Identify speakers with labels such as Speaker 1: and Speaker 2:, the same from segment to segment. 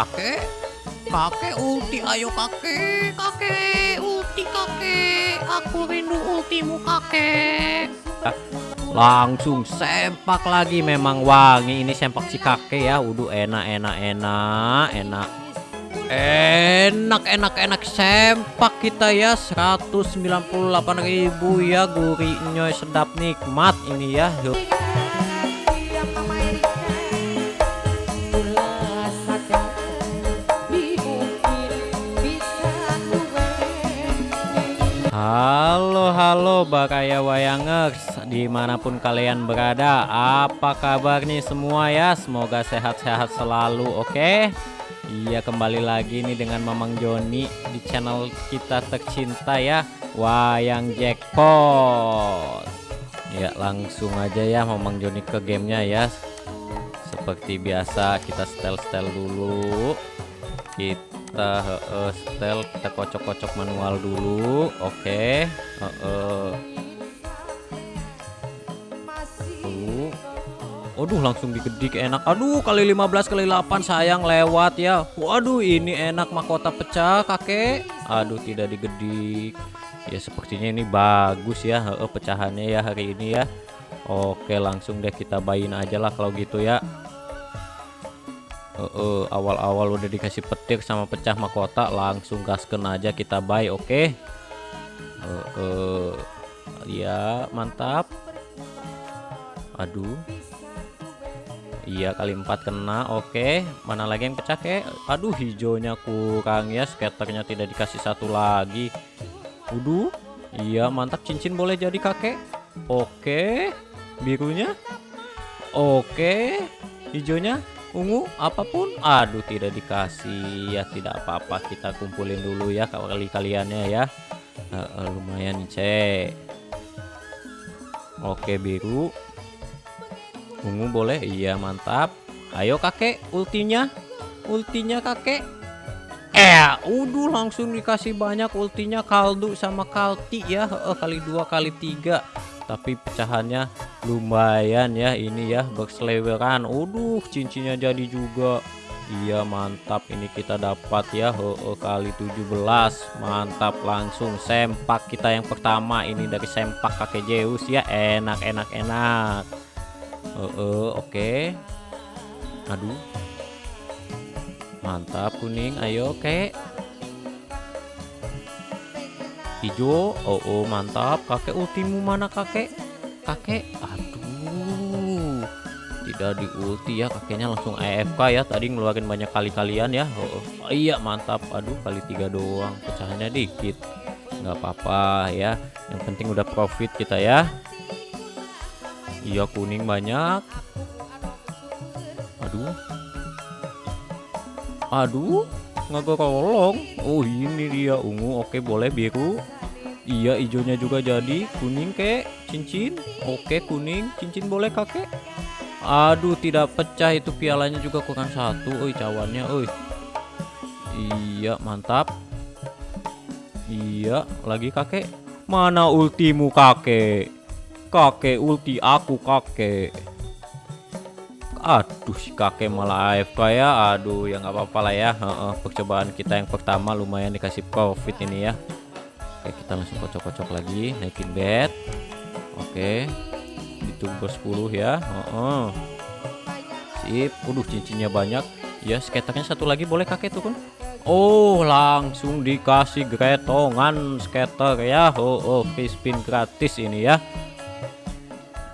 Speaker 1: kakek. Kakek ulti. Ayo kakek. Kakek ulti kakek. Aku rindu ultimu kakek. Langsung sempak lagi. Memang wangi ini sempak si kakek ya. Udah enak enak enak enak. Enak enak enak sempak kita ya. 198.000 ya gurihnya sedap nikmat ini ya. Yuk. Halo halo Bakaya Wayangers. Di mana pun kalian berada Apa kabar nih semua ya? Semoga sehat-sehat selalu oke? Okay? Iya kembali lagi nih dengan Mamang Joni Di channel kita tercinta ya Wayang Jackpot. Ya langsung aja ya Mamang Joni ke gamenya ya. Seperti biasa kita setel-setel dulu. Kita kita uh, setel kita kocok-kocok manual dulu oke. Okay. uh, uh. Aduh langsung digedik enak. Aduh kali 15 kali 8 sayang lewat ya. Waduh ini enak mahkota pecah kakek. Aduh tidak digedik Ya sepertinya ini bagus ya uh, pecahannya ya hari ini ya. Oke langsung deh kita bayin aja lah kalau gitu ya uh, uh, udah dikasih petir sama pecah mahkota langsung gasken aja kita buy oke? Okay? uh, uh, ya mantap. Aduh. Iya kali empat kena oke? Okay. mana lagi yang pecah kek? Aduh hijaunya kurang ya skaternya tidak dikasih satu lagi. Waduh iya mantap. Cincin boleh jadi kakek? Oke. Okay. birunya? Oke. Hijaunya ungu apa pun. Aduh tidak dikasih. Ya tidak apa-apa. Kita kumpulin dulu ya kali kaliannya ya. Uh, lumayan cek. Oke biru. Ungu boleh? Iya mantap. Ayo kakek. Ultinya. Ultinya kakek. Eh udah langsung dikasih banyak ultinya. Kaldu sama kalti ya. Uh, kali dua kali tiga tapi pecahannya lumayan ya ini ya berseleweran. Uduh cincinnya jadi juga. Iya mantap. Ini kita dapat ya. Oh, oh, kali 17 mantap langsung sempak kita yang pertama. Ini dari sempak kakek Zeus ya. Enak enak enak. Oh, oke. Okay. aduh. Mantap kuning. Ayo oke okay. Hijau oh, oh mantap. Kakek ultimu mana kakek? Kakek aduh tidak di ulti ya kakeknya langsung AFK ya. Tadi ngeluarin banyak kali kalian ya oh, oh iya mantap. Aduh kali tiga doang pecahannya dikit. Nggak apa-apa ya yang penting udah profit kita ya. Iya kuning banyak. Aduh. Aduh nggak kolong oh ini dia ungu. Oke boleh biru. Iya hijaunya juga jadi. Kuning kek. Cincin. Oke kuning. Cincin boleh kakek? Aduh tidak pecah. Itu pialanya juga kurang satu. Oi cawannya oi. Iya mantap. Iya lagi kakek? Mana ultimu kakek? Kakek ulti aku kakek aduh si kakek malah AFK ya. Aduh ya nggak apa-apa lah ya. Uh, uh, percobaan kita yang pertama lumayan dikasih profit ini ya. Oke kita langsung kocok-kocok lagi. Naikin bed Oke ditunggu 10 ya. Oh, oh. Sip. Waduh cincinnya banyak. Ya skaternya satu lagi boleh kakek tuh kan Oh langsung dikasih gretongan skater ya. Oh, oh free spin gratis ini ya.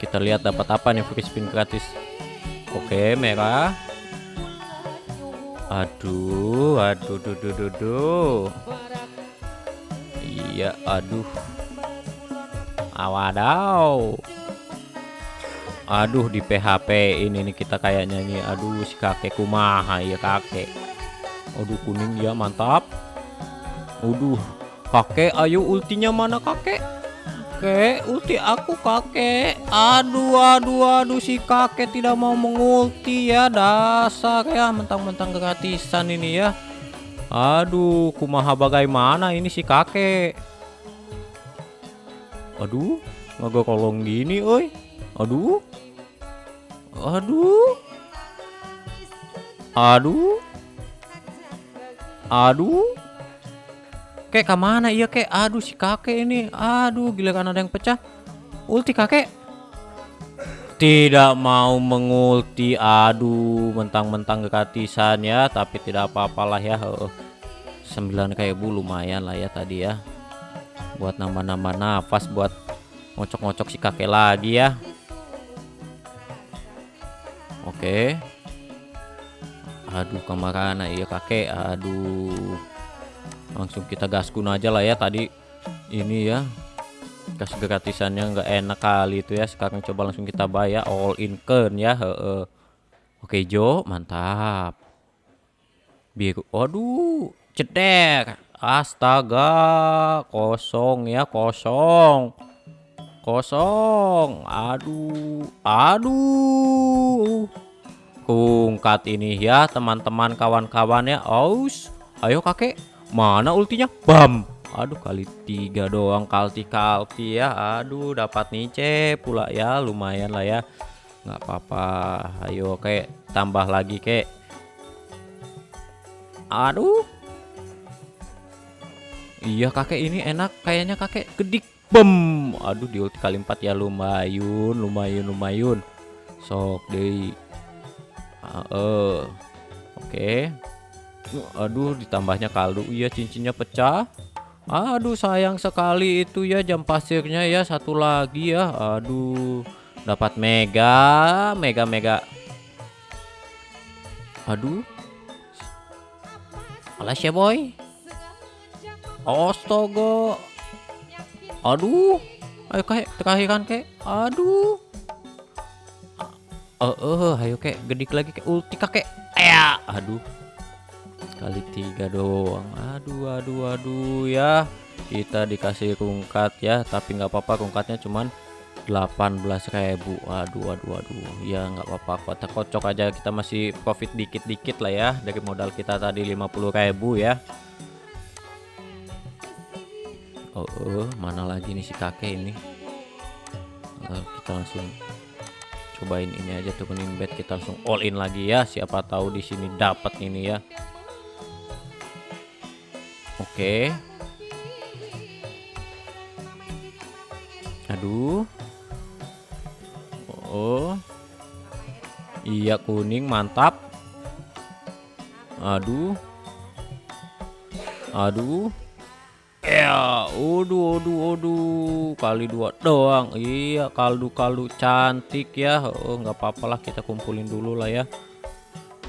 Speaker 1: Kita lihat dapat apa nih free spin gratis Oke merah Aduh aduh duh duh duh, duh. Iya, aduh. Awadaw. Aduh di PHP ini nih kita kayak nyanyi. Aduh si kakek kumaha ya kakek. Aduh kuning ya mantap. Aduh kakek ayo ultinya mana kakek? Kakek ulti aku kakek. Aduh aduh aduh si kakek tidak mau mengulti ya dasar ya mentang-mentang gratisan ini ya. Aduh, kumaha bagaimana ini si kakek? Aduh, nggak kolong gini, oi. Aduh. Aduh. Aduh. Aduh. Kek ke mana iya kek? Aduh si kakek ini. Aduh giliran ada yang pecah. Ulti kakek. Tidak mau mengulti. Aduh mentang-mentang gratisan ya. Tapi tidak apa-apalah ya. Sembilan kayak bu lumayan lah ya tadi ya. Buat nambah-nambah nafas. Buat ngocok-ngocok si kakek lagi ya. Oke. Aduh ke mana iya kakek. Aduh langsung kita gaskun aja lah ya tadi ini ya. Kasih gratisannya nggak enak kali itu ya. Sekarang coba langsung kita bayar all in ken ya he -he. oke Jo mantap. Biru aduh cedek astaga kosong ya kosong. Kosong aduh aduh. Kungkat ini ya teman-teman kawan-kawan ya. Aus ayo kakek Mana ultinya? Bam. Aduh kali tiga doang kalti-kalti ya. Aduh dapat nice pula ya. Lumayan lah ya. nggak apa-apa. Ayo kek tambah lagi kek. Aduh. Iya kakek ini enak kayaknya kakek gedik bem. Aduh di ulti kali empat ya lumayan, lumayan, lumayan. Sok deh. Uh, uh. Oke. Okay. Aduh ditambahnya kaldu. Iya cincinnya pecah. Aduh sayang sekali itu ya jam pasirnya ya Satu lagi ya. Aduh Dapat mega Mega mega. Aduh. Alas ya boy. Astaga. Aduh. Ayo kayak terakhiran kayak Aduh. Eh, uh, uh, ayo kayak gedik lagi kayak ulti kakek. Ya, aduh kali tiga doang. Aduh aduh aduh ya. Kita dikasih rungkat ya tapi nggak apa-apa rungkatnya cuman 18.000 aduh aduh aduh. Ya nggak apa-apa kota kocok aja. Kita masih profit dikit-dikit lah ya dari modal kita tadi 50.000 ya. Oh, oh mana lagi nih si kakek ini? Uh, kita langsung cobain ini aja turunin bed kita langsung all in lagi ya. Siapa tahu di sini dapat ini ya Oke. Aduh. Oh. Iya kuning mantap. Aduh. Aduh. Ya, aduh, aduh, aduh, kali dua doang. Iya, kaldu-kaldu cantik ya. Oh, nggak apa-apalah kita kumpulin dulu lah ya.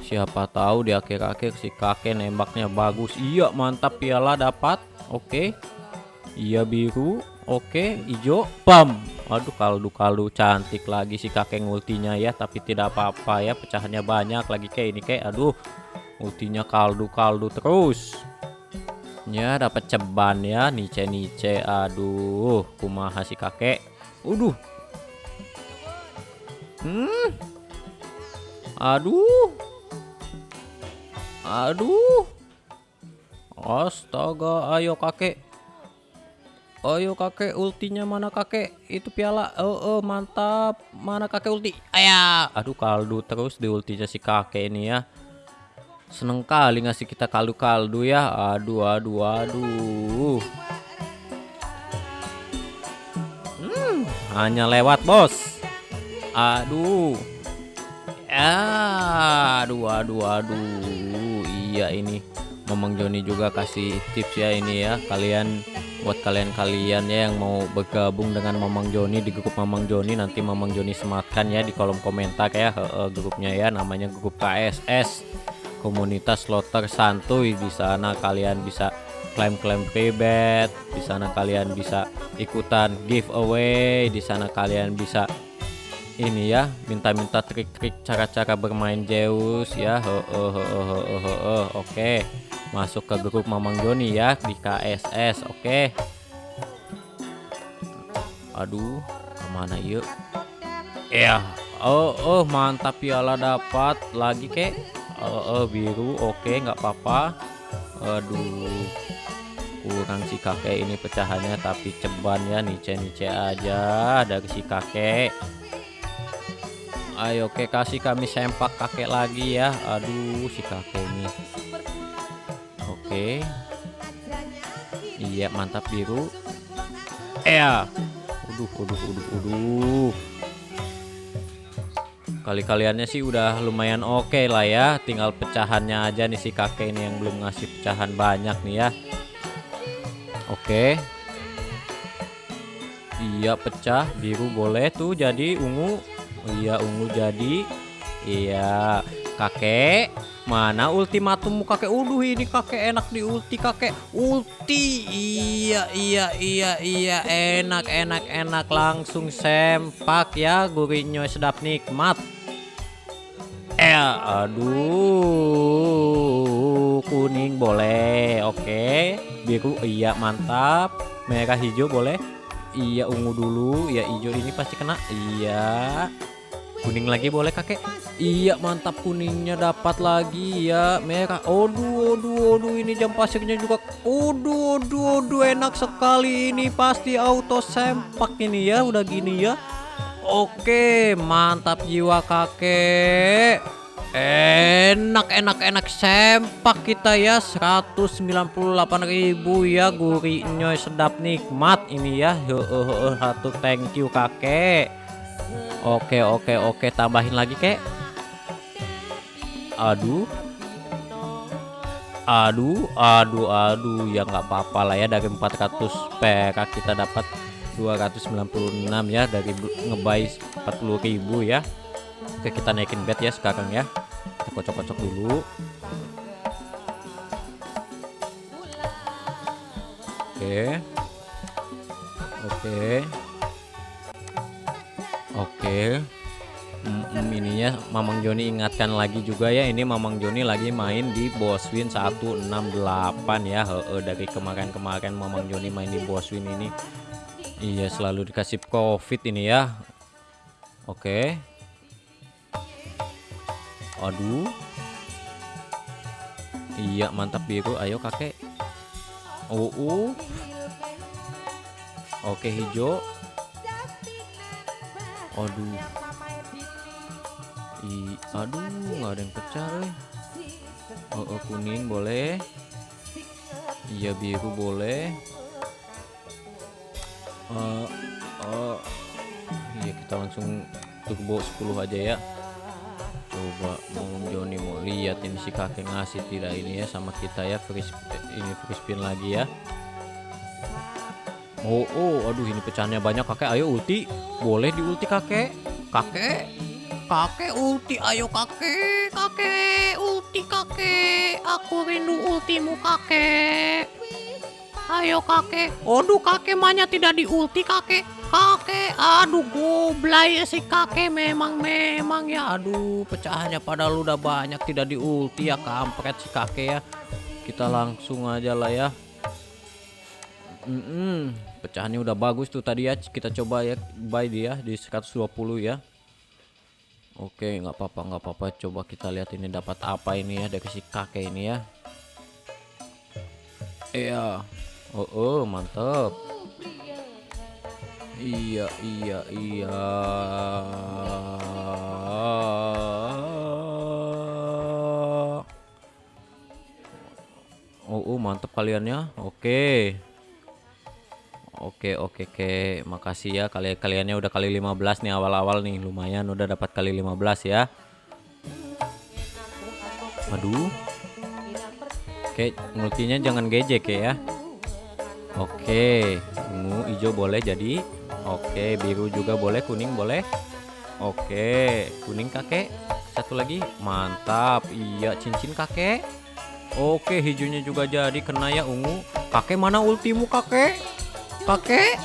Speaker 1: Siapa tahu di akhir-akhir si kakek nembaknya bagus. Iya, mantap piala dapat. Oke. Iya biru. Oke, hijau. Bam. Aduh, kaldu-kaldu cantik lagi si kakek ultinya ya, tapi tidak apa-apa ya, pecahannya banyak lagi kayak ini kayak aduh. Ultinya kaldu-kaldu terus. Ya, dapat ceban ya, nice-nice. Aduh, kumaha si kakek. Uduh. Hmm. Aduh. Aduh. Astaga, ayo kakek. Ayo kakek, ultinya mana kakek? Itu piala. Oh, oh mantap. Mana kakek ulti? Ayah. Aduh kaldu terus di ultinya si kakek ini ya. Seneng kali ngasih kita kaldu-kaldu ya. Aduh, aduh, aduh. Hmm, hanya lewat bos. Aduh. Aduh, aduh, aduh iya ini. Mamang Joni juga kasih tips ya ini ya kalian buat kalian-kalian ya yang mau bergabung dengan Mamang Joni di grup Mamang Joni nanti Mamang Joni sematkan ya di kolom komentar ya -he, grupnya ya namanya grup KSS komunitas slotter santuy. Di sana kalian bisa klaim-klaim pribet di sana kalian bisa ikutan giveaway di sana kalian bisa ini ya minta-minta trik-trik cara-cara bermain Zeus ya. He -he -he -he -he -he. oke masuk ke grup Mamang Joni ya di KSS oke. Aduh ke mana yuk? Ya oh oh mantap piala dapat lagi kek. Oh, oh biru oke nggak apa-apa. Aduh kurang si kakek ini pecahannya tapi ceban ya nice-nice aja dari si kakek ayo oke kasih kami sempak kakek lagi ya aduh si kakek ini oke. Iya, mantap biru. Ya. Waduh, waduh, waduh, waduh. Kali-kaliannya sih udah lumayan oke okay lah ya. Tinggal pecahannya aja nih si kakek ini yang belum ngasih pecahan banyak nih ya. Oke. Okay. Iya pecah biru boleh tuh jadi ungu. Iya ungu jadi. Iya kakek. Mana ultimatummu kakek? Uduh ini kakek enak di ulti kakek. Ulti. Iya iya iya iya enak enak enak langsung sempak ya gurihnya sedap nikmat. Eh aduh kuning boleh. Oke. Biru iya mantap. Merah hijau boleh. Iya ungu dulu. Ya hijau ini pasti kena. Iya. Kuning lagi boleh kakek? Iya mantap kuningnya dapat lagi ya merah. Aduh, aduh, aduh ini jam pasirnya juga. Aduh, aduh, aduh enak sekali ini pasti auto sempak ini ya udah gini ya. Oke mantap jiwa kakek. Enak, enak, enak sempak kita ya 198.000 ya gurihnya sedap nikmat ini ya. Satu thank you kakek. Oke oke oke tambahin lagi kek. Aduh. Aduh aduh aduh ya nggak apa-apa lah ya dari 400 perak kita dapat 296 ya dari ngebay 40.000 ya. Oke kita naikin bet ya sekarang ya. Kita kocok-kocok dulu. Oke. Oke Oke. Mm, ininya Mamang Joni ingatkan lagi juga ya ini Mamang Joni lagi main di Boswin 168 ya. He -he, dari kemarin-kemarin Mamang Joni main di Boswin ini. Iya selalu dikasih covid ini ya. Oke. Aduh. Iya mantap biru. Ayo kakek. Oh, uh. oke hijau aduh. I, aduh nggak ada yang pecah eh. oh, oh kuning boleh. Iya biru boleh. Uh, uh, iya kita langsung turbo 10 aja ya. Coba mau Joni mau lihat ini si kakek ngasih tidak ini ya sama kita ya free ini free spin lagi ya Oh, oh, aduh ini pecahnya banyak kakek. Ayo ulti, boleh di ulti kakek. Kakek, kakek ulti. Ayo kakek, kakek ulti kakek. Aku rindu ultimu kakek. Ayo kakek. Aduh kakek manya tidak di ulti kakek. Kakek, aduh goblay si kakek memang memang ya. Aduh pecahannya padahal udah banyak tidak di ulti ya kampret si kakek ya. Kita langsung aja lah ya. Mm -mm pecahannya udah bagus tuh tadi ya. Kita coba ya buy dia di 120 ya. Oke nggak apa-apa nggak apa-apa. Coba kita lihat ini dapat apa ini ya dari si kakek ini ya. Iya. Oh, oh mantap. Iya iya iya. Oh, oh mantap kaliannya. Oke Oke oke oke. Makasih ya. Kalian kaliannya udah kali 15 nih awal-awal nih. Lumayan udah dapat kali 15 ya. Aduh Oke multinya jangan gejek ya. Oke ungu hijau boleh jadi. Oke biru juga boleh kuning boleh. Oke kuning kakek. Satu lagi. Mantap. Iya cincin kakek. Oke hijaunya juga jadi. Kena ya ungu. Kakek mana ultimu kakek Kakek?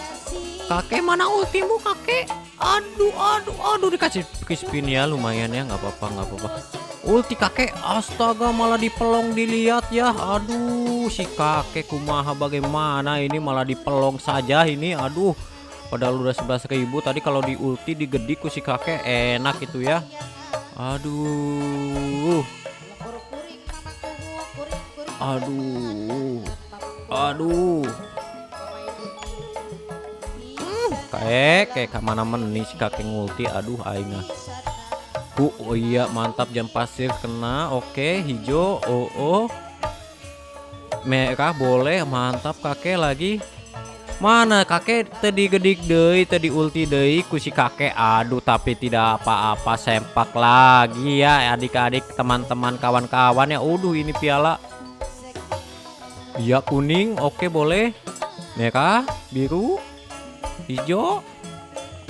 Speaker 1: Kakek mana ultimu kakek? Aduh, aduh, aduh dikasih spin ya lumayan ya nggak apa-apa nggak apa-apa. Ulti kakek, astaga malah dipelong dilihat ya. Aduh, si kakek kumaha bagaimana ini malah dipelong saja ini. Aduh, padahal udah 11.000 tadi kalau di ulti digediku si kakek enak itu ya. Aduh. Aduh. Aduh. Kaek, kayak ke mana mana nih si kakek ngulti. Aduh, aingah. Uh, oh iya mantap jam pasir kena. Oke, hijau. Oh, oh. merah boleh mantap kakek lagi mana kakek tadi gedik deh tadi ulti deh kusi kakek aduh tapi tidak apa-apa sempak lagi ya adik-adik teman-teman kawan-kawan ya udah ini piala iya kuning oke boleh merah biru hijau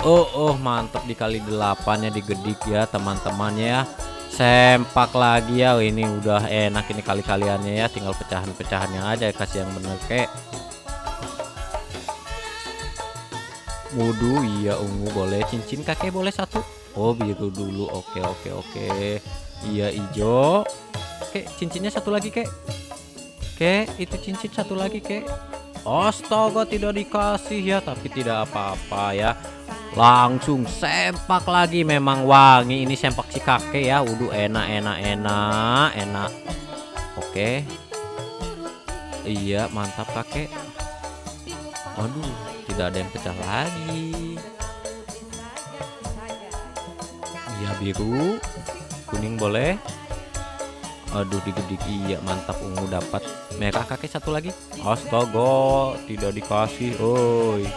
Speaker 1: oh oh mantap dikali delapannya digedik ya teman-temannya ya sempak lagi ya ini udah enak ini kali-kaliannya ya tinggal pecahan-pecahannya aja kasih yang bener kek Wudu iya ungu boleh cincin kakek boleh satu? Oh biru dulu oke oke oke. Iya hijau Oke cincinnya satu lagi kek Oke itu cincin satu lagi kek Astaga tidak dikasih ya Tapi tidak apa-apa ya. Langsung sempak lagi Memang wangi ini sempak si kakek ya. Wudu enak enak enak enak. Oke. Iya mantap kakek. Aduh tidak ada yang pecah lagi. Iya biru. Kuning boleh aduh digedik iya mantap ungu dapat merah kakek satu lagi astaga tidak dikasih oi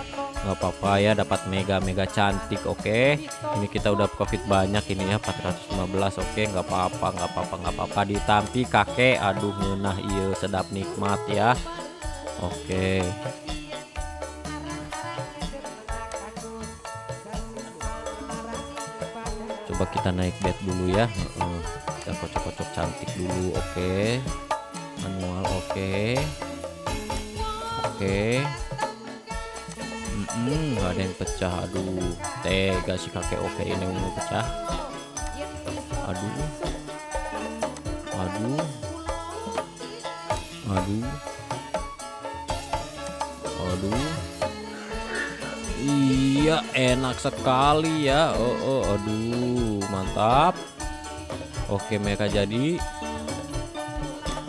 Speaker 1: nggak apa-apa ya dapat mega mega cantik oke okay. ini kita udah profit banyak ini ya 415 oke okay. nggak apa-apa nggak apa-apa nggak apa-apa ditampi kakek aduh menah iya sedap nikmat ya oke okay. Coba kita naik bed dulu ya. Kita kocok-kocok cantik dulu oke. Okay. manual oke. Okay. oke. Okay. mm -mm, ada yang pecah. Aduh tega si kakek. Oke okay, ini mau pecah. Aduh. Aduh. Aduh. Aduh Iya enak sekali ya. Oh, oh aduh mantap. Oke mereka jadi.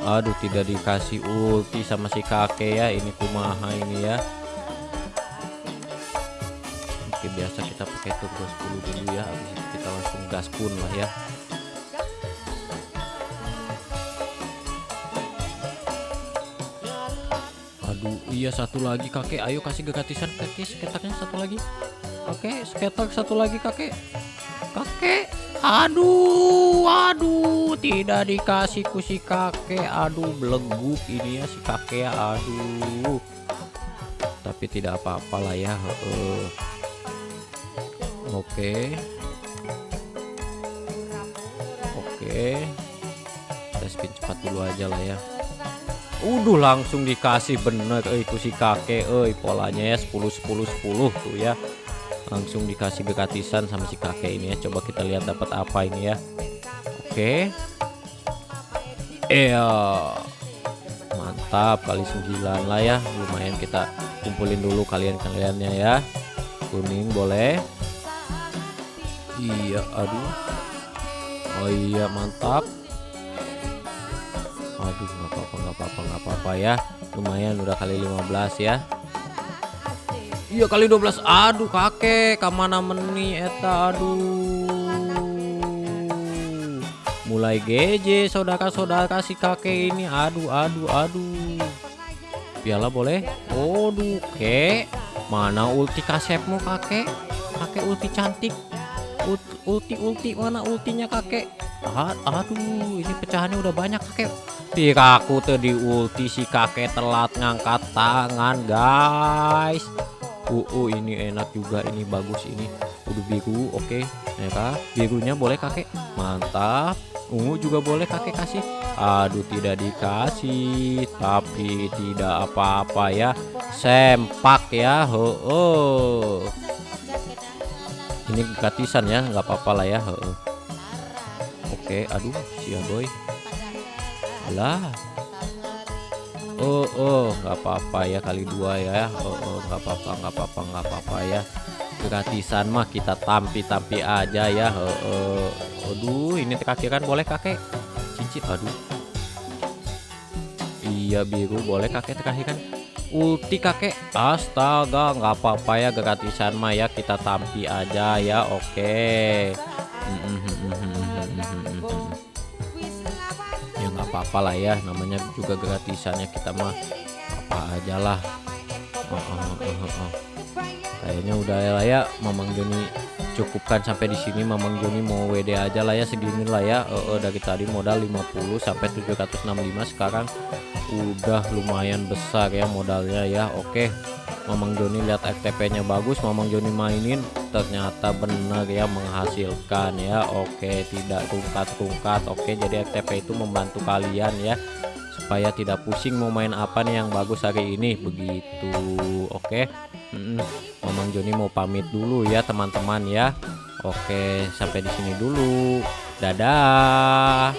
Speaker 1: Aduh tidak dikasih ulti sama si kakek ya. Ini kumaha ini ya? Oke biasa kita pakai turbo 10 dulu ya. Habis itu kita langsung gaspun lah ya Aduh iya satu lagi kakek. Ayo kasih gratisan kakek seketaknya satu lagi. Oke seketak satu lagi kakek. Kakek Aduh Aduh Tidak dikasih kusi kakek. Aduh beleguk ini ya si kakek ya Aduh. Tapi tidak apa-apa lah ya uh. Oke. Oke. Kita spin cepat dulu aja lah ya Udah langsung dikasih bener eh itu si kakek eh polanya ya 10 10 10 tuh ya. Langsung dikasih gratisan sama si kakek ini ya. Coba kita lihat dapat apa ini ya. Oke. Iya. Mantap kali 9 lah ya. Lumayan kita kumpulin dulu kalian-kaliannya ya. Kuning boleh. Iya aduh. Oh iya mantap aduh nggak apa-apa nggak apa-apa nggak apa-apa ya. Lumayan udah kali 15 ya. Iya kali 12 aduh kakek ke mana meni eta aduh. Mulai GJ saudara-saudara si kakek ini. Aduh aduh aduh. Piala boleh? Aduh kek. Mana ulti kasepmu kakek? Kakek ulti cantik. Ulti ulti. Mana ultinya kakek? Aduh ini pecahannya udah banyak kakek Piraku tadi ulti si kakek telat ngangkat tangan guys. Uh, ini enak juga ini bagus ini. Udah biru oke. Okay. mereka birunya boleh kakek? Mantap. Ungu juga boleh kakek kasih. Aduh tidak dikasih tapi tidak apa-apa ya. Sempak ya oh, oh. ini gratisan ya nggak apa-apa lah ya oke okay, aduh sia boy lah. Oh oh nggak apa-apa ya kali dua ya. Oh oh nggak apa-apa nggak apa-apa nggak apa-apa ya. Gratisan mah kita tampi-tampi aja ya. Oh, oh. aduh ini terakhir kan boleh kakek? Cincin aduh. Iya biru boleh kakek terakhir kan? Ulti kakek. Astaga nggak apa-apa ya gratisan mah ya kita tampi aja ya oke. Okay apa-apa lah ya namanya juga gratisannya kita mah apa aja lah. Oh, oh, oh, oh, oh. kayaknya udah lah ya Mamang Joni cukupkan sampai di sini. Mamang Joni mau WD aja lah ya segini lah ya. Uh, uh, dari tadi modal 50 sampai 765 sekarang udah lumayan besar ya modalnya ya. Oke Mamang Joni lihat FTP nya bagus Mamang Joni mainin ternyata benar ya menghasilkan ya. Oke tidak tungkat-tungkat. Oke jadi FTP itu membantu kalian ya supaya tidak pusing mau main apa nih yang bagus hari ini. Begitu oke. Mm Mamang Joni mau pamit dulu ya teman-teman ya. Oke sampai di sini dulu. Dadah